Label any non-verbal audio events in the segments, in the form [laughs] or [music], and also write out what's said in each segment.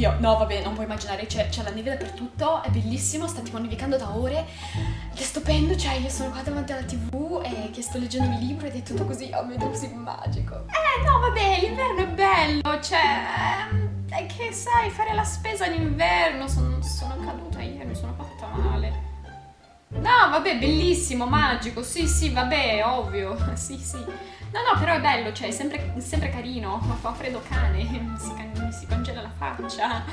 Oddio, no vabbè, non puoi immaginare, c'è, la neve dappertutto, è bellissimo, sta tipo nevicando da ore, ed è stupendo, cioè io sono qua davanti alla tv e che sto leggendo il libro ed è tutto così, oh mio Dio, così magico. Eh no, vabbè, l'inverno è bello, cioè, ehm, è che sai, fare la spesa in inverno, sono, sono caduta ieri, mi sono fatta male. No, vabbè, bellissimo, magico, sì, sì, vabbè, ovvio, [laughs] sì, sì. No, no, però è bello, cioè, è sempre, sempre carino, fa freddo cane, [laughs] mi si, mi si congela la faccia.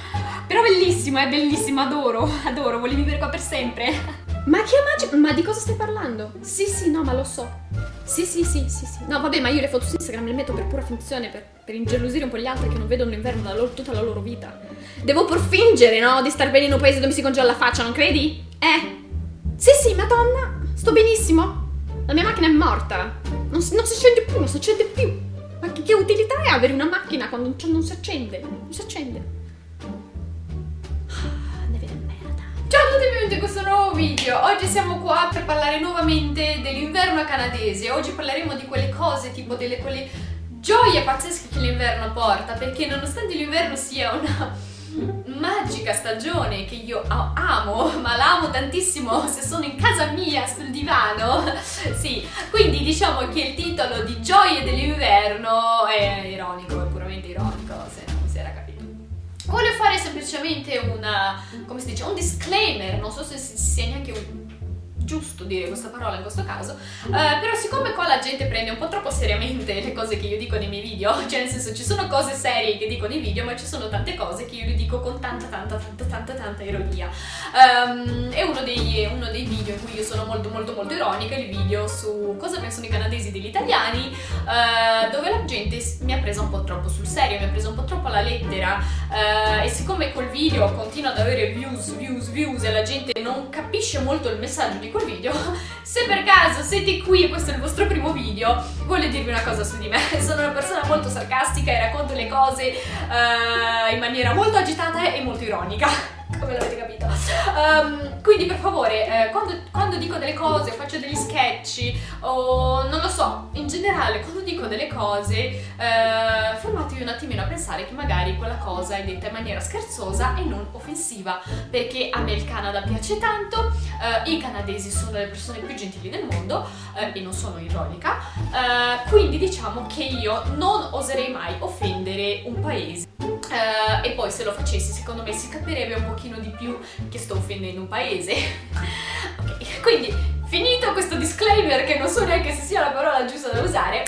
Però bellissimo, è bellissimo, adoro, [laughs] adoro, volevi vivere qua per sempre. Ma che magico, ma di cosa stai parlando? Sì, sì, no, ma lo so. Sì, sì, sì, sì, sì. No, vabbè, ma io le foto su Instagram le metto per pura funzione, per, per ingelosire un po' gli altri che non vedono l'inverno da loro, tutta la loro vita. Devo pur fingere, no? Di star bene in un paese dove mi si congela la faccia, non credi? Eh? Sì, sì, madonna, sto benissimo. La mia macchina è morta. Non si, non si accende più, non si accende più. Ma che, che utilità è avere una macchina quando non, non si accende? Non si accende. Ah, benvenuti in questo nuovo video. Oggi siamo qua per parlare nuovamente dell'inverno canadese. Oggi parleremo di quelle cose, tipo delle quelle gioie pazzesche che l'inverno porta, perché nonostante l'inverno sia una magica stagione che io amo, [laughs] ma l'amo tantissimo [laughs] se sono in casa mia sul divano. [laughs] sì, quindi diciamo che il titolo di Gioie dell'inverno è ironico, è puramente ironico, se non si era capito. Voglio fare semplicemente una, come si dice, un disclaimer, non so se sia neanche un giusto dire questa parola in questo caso, uh, però siccome qua la gente prende un po' troppo seriamente le cose che io dico nei miei video, [laughs] cioè nel senso ci sono cose serie che dico nei video, ma ci sono tante cose che io le dico con tanta tanta tanta tanta tanta ironia. Um, è uno dei, uno dei, video in cui io sono molto molto molto ironica, il video su cosa pensano i canadesi degli italiani, uh, dove la gente mi ha preso un po' troppo sul serio, mi ha preso un po' troppo alla lettera uh, e siccome quel video continua ad avere views, views, views e la gente non capisce molto il messaggio di quel video, [laughs] se per caso siete qui e questo è il vostro primo video, voglio dirvi una cosa su di me. [laughs] Sono una persona molto sarcastica e racconto le cose uh, in maniera molto agitata e molto ironica, come l'avete capito. Um, quindi per favore, eh, quando, quando, dico delle cose, faccio degli sketch o non lo so, in generale quando dico delle cose, eh, fermatevi un attimino a pensare che magari quella cosa è detta in maniera scherzosa e non offensiva, perché a me il Canada piace tanto, eh, i canadesi sono le persone più gentili del mondo eh, e non sono ironica, eh, quindi diciamo che io non oserei mai offendere un paese. Uh, e poi se lo facessi secondo me si capirebbe un pochino di più che sto offendendo un paese. [laughs] Ok quindi finito questo disclaimer che non so neanche se sia la parola giusta da usare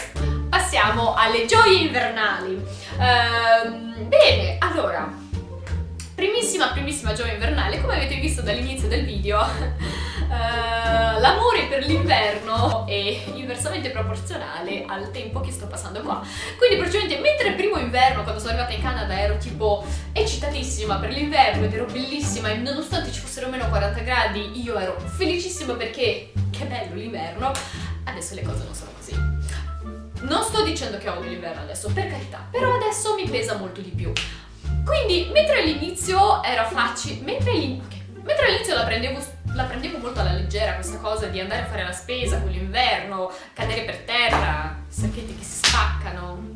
passiamo alle gioie invernali. Uh, bene allora primissima primissima gioia invernale come avete visto dall'inizio del video [laughs] Uh, l'amore per l'inverno è inversamente proporzionale al tempo che sto passando qua. Quindi praticamente mentre il primo inverno, quando sono arrivata in Canada, ero tipo eccitatissima per l'inverno ed ero bellissima e nonostante ci fossero meno 40 gradi io ero felicissima perché che bello l'inverno, adesso le cose non sono così. Non sto dicendo che odio l'inverno adesso, per carità, però adesso mi pesa molto di più. Quindi, mentre all'inizio era facile, mentre all'inizio la prendevo la prendevo molto alla leggera questa cosa di andare a fare la spesa con l'inverno, cadere per terra, sacchetti che si spaccano,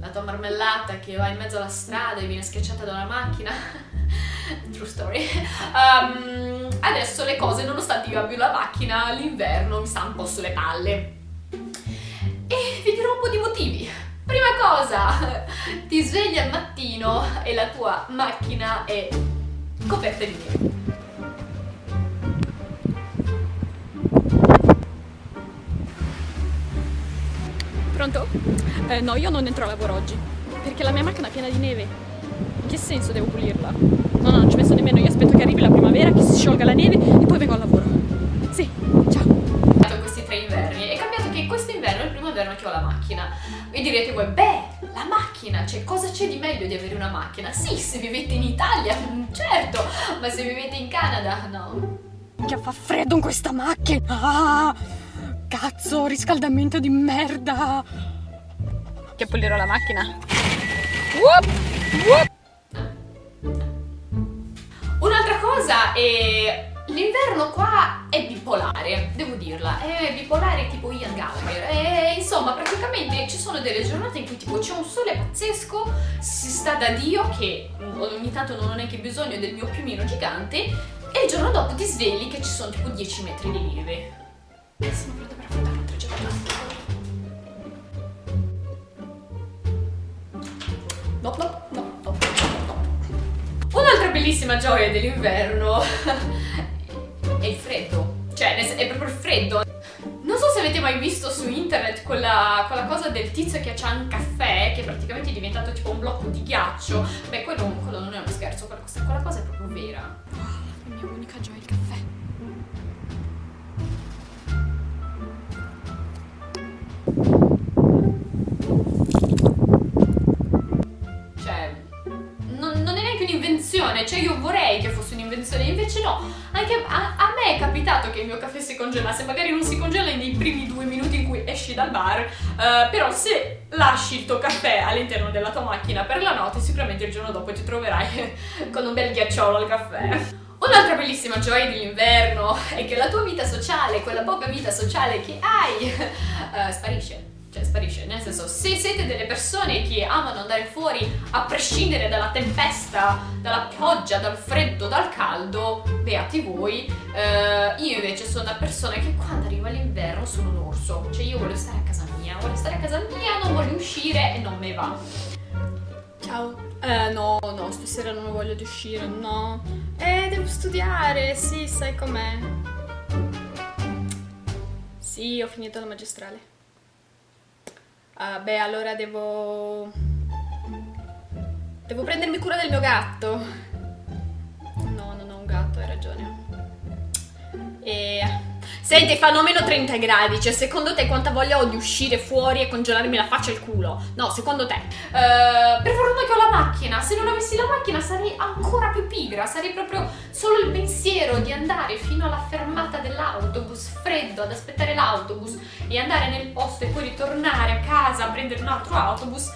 la tua marmellata che va in mezzo alla strada e viene schiacciata da una macchina. [laughs] True story. Um, adesso le cose, nonostante io abbia la macchina, l'inverno mi sta un po' sulle palle. E vi dirò un po' di motivi. Prima cosa, [laughs] ti svegli al mattino e la tua macchina è coperta di neve. Pronto? Eh, no, io non entro a lavoro oggi, perché la mia macchina è piena di neve. In che senso devo pulirla? No, no, non ci penso nemmeno, io aspetto che arrivi la primavera, che si sciolga la neve e poi vengo al lavoro. Sì, ciao. Questi tre inverni, è cambiato che questo inverno è il primo inverno che ho la macchina. E direte voi, beh, la macchina, cioè cosa c'è di meglio di avere una macchina? Sì, se vivete in Italia, [laughs] certo, ma se vivete in Canada, no. Che fa freddo in questa macchina! Ah! Cazzo, riscaldamento di merda! Che pulirò la macchina. Un'altra cosa è L'inverno qua è bipolare, devo dirla, è bipolare tipo Ian Gallagher. E insomma, praticamente ci sono delle giornate in cui tipo c'è un sole pazzesco, si sta da Dio che ogni tanto non ho neanche bisogno del mio piumino gigante e il giorno dopo ti svegli che ci sono tipo 10 metri di neve. Sono pronta per affrontare un'altra giornata. No, no, no, no, no. Un'altra bellissima gioia dell'inverno è il freddo. Cioè, è proprio il freddo. Non so se avete mai visto su internet quella, quella cosa del tizio che c'ha un caffè che praticamente è diventato tipo un blocco di ghiaccio. Beh, quello, quello non è uno scherzo, quella cosa, quella cosa è proprio vera. Oh, la mia unica gioia, il caffè. Un'invenzione, cioè io vorrei che fosse un'invenzione, invece no. Anche a, a, me è capitato che il mio caffè si congelasse, magari non si congela nei primi due minuti in cui esci dal bar, uh, però se lasci il tuo caffè all'interno della tua macchina per la notte, sicuramente il giorno dopo ti troverai [laughs] con un bel ghiacciolo al caffè. Un'altra bellissima gioia dell'inverno è che la tua vita sociale, quella poca vita sociale che hai, uh, [laughs] sparisce cioè sparisce, nel senso se siete delle persone che amano andare fuori a prescindere dalla tempesta, dalla pioggia, dal freddo, dal caldo, beati voi. Uh, io invece sono una persona che quando arriva l'inverno sono un orso, cioè io voglio stare a casa mia, voglio stare a casa mia, non voglio uscire e non me va. Ciao. Eh, no, no, stasera non voglio uscire, no. Eh, devo studiare, sì, sai com'è. Sì, ho finito la magistrale. Uh, beh, allora devo... Devo prendermi cura del mio gatto. No, non ho un gatto, hai ragione. E... Senti, fanno meno 30 gradi, cioè secondo te quanta voglia ho di uscire fuori e congelarmi la faccia e il culo? No, secondo te? Uh, per fortuna che ho la macchina, se non avessi la macchina sarei ancora più pigra, sarei proprio solo il pensiero di andare fino alla fermata dell'autobus, freddo, ad aspettare l'autobus e andare nel posto e poi ritornare a casa a prendere un altro autobus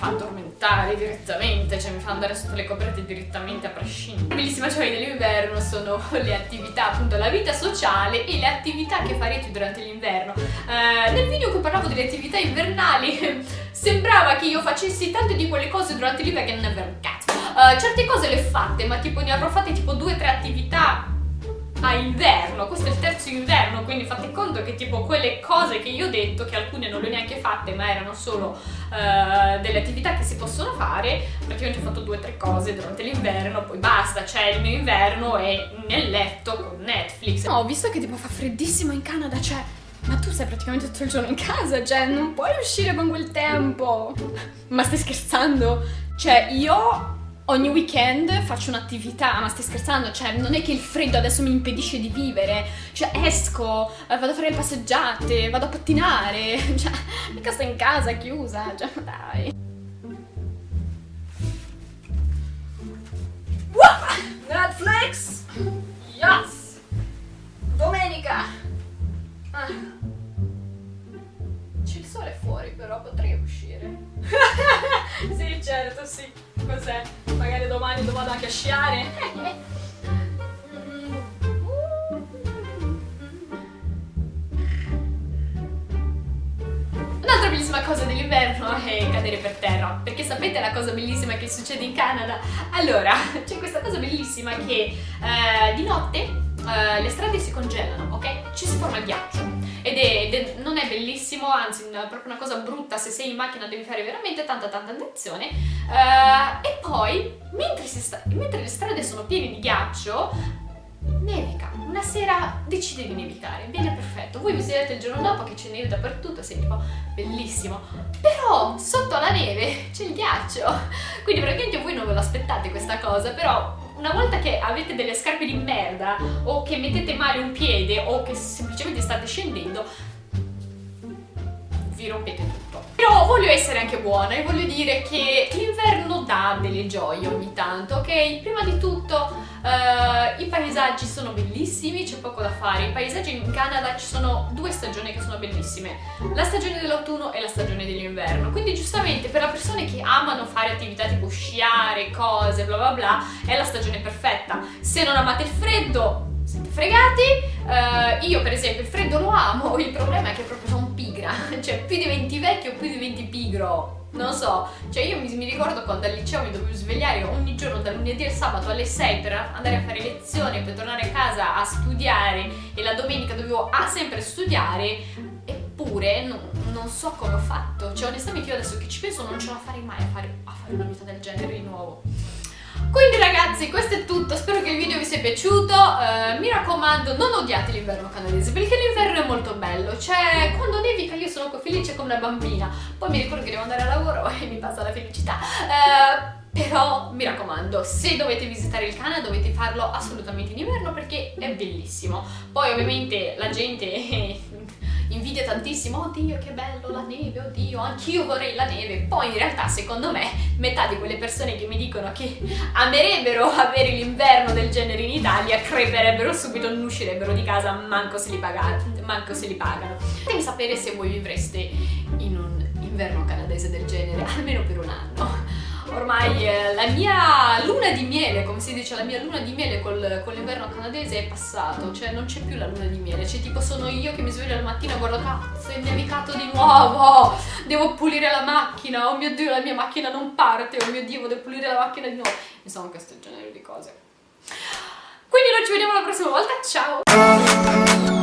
fa addormentare direttamente, cioè mi fa andare sotto le coperte direttamente a prescindere. Bellissima gioia dell'inverno sono [laughs] le attività, appunto la vita sociale e le attività che farete durante l'inverno. Uh, nel video in cui parlavo delle attività invernali [laughs] sembrava che io facessi tante di quelle cose durante l'inverno che non è vero cazzo. Uh, certe cose le ho fatte, ma tipo ne avrò fatte tipo due o tre attività a inverno, questo è il terzo inverno, quindi fate conto che tipo quelle cose che io ho detto, che alcune non le ho neanche fatte, ma erano solo uh, delle attività che si possono fare, praticamente ho fatto due o tre cose durante l'inverno, poi basta, c'è il mio inverno e nel letto con Netflix. No, ho visto che tipo fa freddissimo in Canada, cioè... Ma tu sei praticamente tutto il giorno in casa, cioè non puoi uscire con quel tempo. Ma stai scherzando? Cioè io ogni weekend faccio un'attività, ma stai scherzando? Cioè, non è che il freddo adesso mi impedisce di vivere. Cioè, esco, eh, vado a fare le passeggiate, vado a pattinare. [laughs] Cioè, mica sto in casa chiusa. Cioè, dai. Netflix! Vado anche a sciare. Un'altra bellissima cosa dell'inverno è cadere per terra, perché sapete la cosa bellissima che succede in Canada? Allora, [laughs] c'è questa cosa bellissima che eh, di notte eh, le strade si congelano, ok? Ci si forma il ghiaccio ed, è, ed è, non è bellissimo, anzi è proprio una cosa brutta, se sei in macchina devi fare veramente tanta tanta attenzione uh, e poi mentre, mentre le strade sono piene di ghiaccio nevica, una sera decide di nevicare, viene perfetto, voi vi sedete il giorno dopo che c'è neve dappertutto, sei tipo bellissimo, però sotto la neve c'è il ghiaccio, quindi praticamente voi non ve lo aspettate questa cosa, però una volta che avete delle scarpe di merda o che mettete male un piede o che semplicemente state scendendo, vi rompete tutto. Però voglio essere anche buona e voglio dire che l'inverno dà delle gioie ogni tanto, ok? Prima di tutto Uh, I paesaggi sono bellissimi, c'è poco da fare. I paesaggi in Canada ci sono due stagioni che sono bellissime, la stagione dell'autunno e la stagione dell'inverno. Quindi giustamente per le persone che amano fare attività tipo sciare, cose, bla bla bla, è la stagione perfetta. Se non amate il freddo, siete fregati. Uh, io per esempio il freddo lo amo, il problema è che proprio sono pigra, [laughs] cioè più diventi vecchio più diventi pigro non so, cioè io mi, mi, ricordo quando al liceo mi dovevo svegliare ogni giorno dal lunedì al sabato alle 6 per andare a fare lezioni, per tornare a casa a studiare e la domenica dovevo ah, sempre studiare, eppure non, non, so come ho fatto, cioè onestamente io adesso che ci penso non ce la farei mai a fare, a fare una vita del genere di nuovo. Quindi ragazzi questo è tutto, spero che il video vi sia piaciuto, uh, mi raccomando non odiate l'inverno canadese perché l'inverno è molto bello, cioè quando nevica io sono felice come una bambina, poi mi ricordo che devo andare a lavoro [laughs] e mi passa la felicità. Uh, però mi raccomando, se dovete visitare il Canada dovete farlo assolutamente in inverno perché è bellissimo. Poi ovviamente la gente [laughs] invidia tantissimo, oddio che bello la neve, oddio anch'io vorrei la neve, poi in realtà secondo me metà di quelle persone che mi dicono che amerebbero avere l'inverno del genere in Italia creperebbero subito, non uscirebbero di casa manco se li, pagano, manco se li pagano. Fatemi sapere se voi vivreste in un inverno canadese del genere, almeno per un anno ormai eh, la mia luna di miele, come si dice, la mia luna di miele col, con l'inverno canadese è passato, cioè non c'è più la luna di miele, cioè tipo sono io che mi sveglio al mattino e guardo cazzo è nevicato di nuovo, devo pulire la macchina, oh mio dio la mia macchina non parte, oh mio dio devo pulire la macchina di nuovo, insomma questo genere di cose. Quindi noi ci vediamo la prossima volta, ciao!